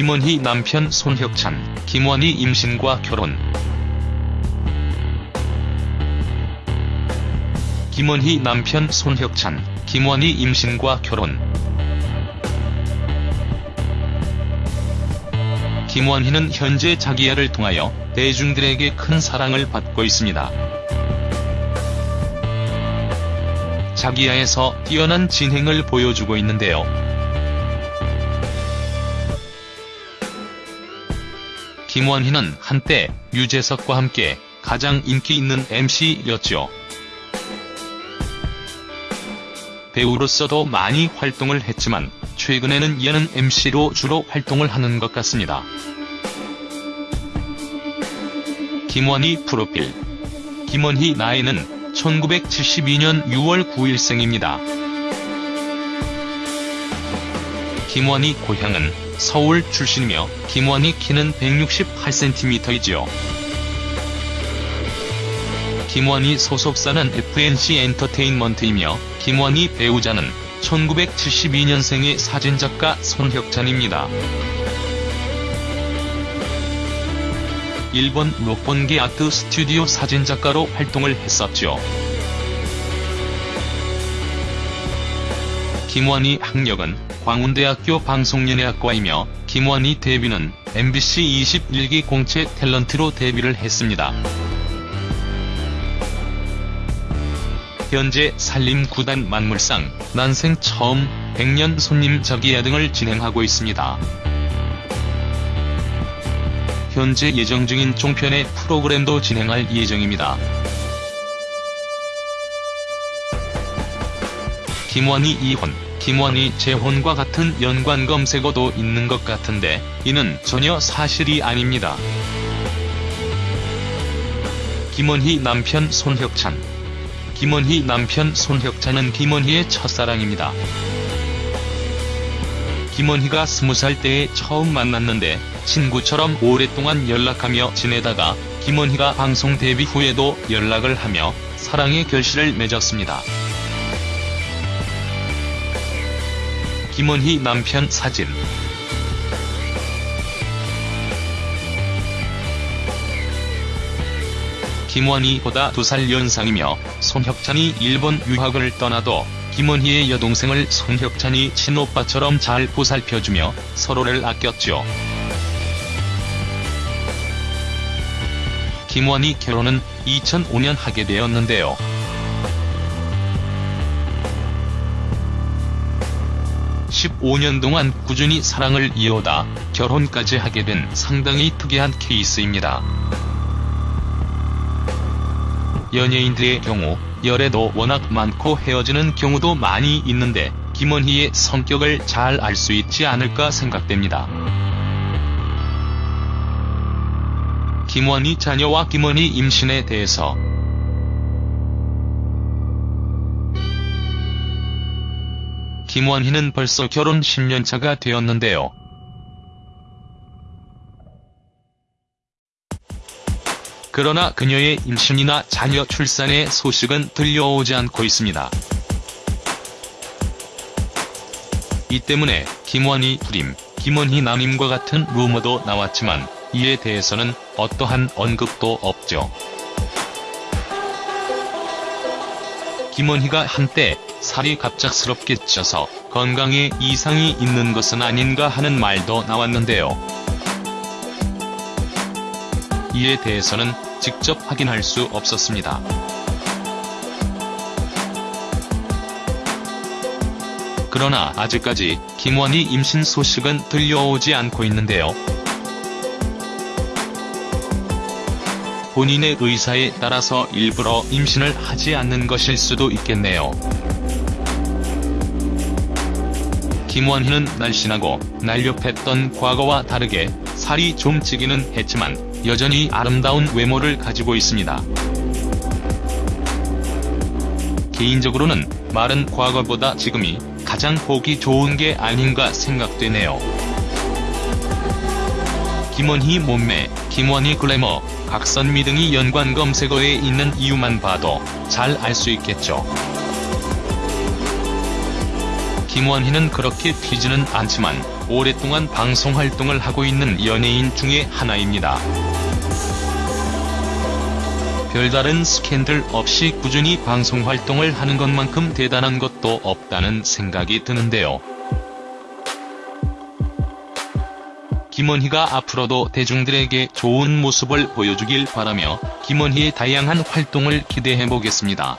김원희 남편 손혁찬, 김원희 임신과 결혼 김원희 남편 손혁찬, 김원희 임신과 결혼 김원희는 현재 자기야를 통하여 대중들에게 큰 사랑을 받고 있습니다. 자기야에서 뛰어난 진행을 보여주고 있는데요. 김원희는 한때 유재석과 함께 가장 인기 있는 MC였죠. 배우로서도 많이 활동을 했지만 최근에는 예능 MC로 주로 활동을 하는 것 같습니다. 김원희 프로필 김원희 나이는 1972년 6월 9일생입니다. 김원희 고향은 서울 출신이며 김원희 키는 168cm이지요. 김원희 소속사는 FNC 엔터테인먼트이며 김원희 배우자는 1972년생의 사진작가 손혁찬입니다. 일본 록본기 아트 스튜디오 사진작가로 활동을 했었죠. 김원희 학력은 광운대학교 방송연예학과이며 김원희 데뷔는 MBC 21기 공채 탤런트로 데뷔를 했습니다. 현재 산림구단 만물상, 난생 처음, 백년 손님 저기야 등을 진행하고 있습니다. 현재 예정 중인 종편의 프로그램도 진행할 예정입니다. 김원희 이혼, 김원희 재혼과 같은 연관 검색어도 있는 것 같은데 이는 전혀 사실이 아닙니다. 김원희 남편 손혁찬 김원희 남편 손혁찬은 김원희의 첫사랑입니다. 김원희가 20살 때에 처음 만났는데 친구처럼 오랫동안 연락하며 지내다가 김원희가 방송 데뷔 후에도 연락을 하며 사랑의 결실을 맺었습니다. 김원희 남편 사진 김원희보다 두 살 연상이며 손혁찬이 일본 유학을 떠나도 김원희의 여동생을 손혁찬이 친오빠처럼 잘 보살펴주며 서로를 아꼈죠. 김원희 결혼은 2005년 하게 되었는데요. (15년) 동안 꾸준히 사랑을 이어오다 결혼까지 하게 된 상당히 특이한 케이스입니다. 연예인들의 경우 열애도 워낙 많고 헤어지는 경우도 많이 있는데 김원희의 성격을 잘 알 수 있지 않을까 생각됩니다. 김원희 자녀와 김원희 임신에 대해서 김원희는 벌써 결혼 10년차가 되었는데요. 그러나 그녀의 임신이나 자녀 출산의 소식은 들려오지 않고 있습니다. 이 때문에 김원희 불임, 김원희 남임과 같은 루머도 나왔지만 이에 대해서는 어떠한 언급도 없죠. 김원희가 한때 살이 갑작스럽게 쪄서 건강에 이상이 있는 것은 아닌가 하는 말도 나왔는데요. 이에 대해서는 직접 확인할 수 없었습니다. 그러나 아직까지 김원희 임신 소식은 들려오지 않고 있는데요. 본인의 의사에 따라서 일부러 임신을 하지 않는 것일 수도 있겠네요. 김원희는 날씬하고 날렵했던 과거와 다르게 살이 좀 찌기는 했지만 여전히 아름다운 외모를 가지고 있습니다. 개인적으로는 마른 과거보다 지금이 가장 보기 좋은 게 아닌가 생각되네요. 김원희 몸매, 김원희 글래머, 각선미 등이 연관 검색어에 있는 이유만 봐도 잘 알 수 있겠죠. 김원희는 그렇게 튀지는 않지만 오랫동안 방송 활동을 하고 있는 연예인 중에 하나입니다. 별다른 스캔들 없이 꾸준히 방송 활동을 하는 것만큼 대단한 것도 없다는 생각이 드는데요. 김원희가 앞으로도 대중들에게 좋은 모습을 보여주길 바라며 김원희의 다양한 활동을 기대해보겠습니다.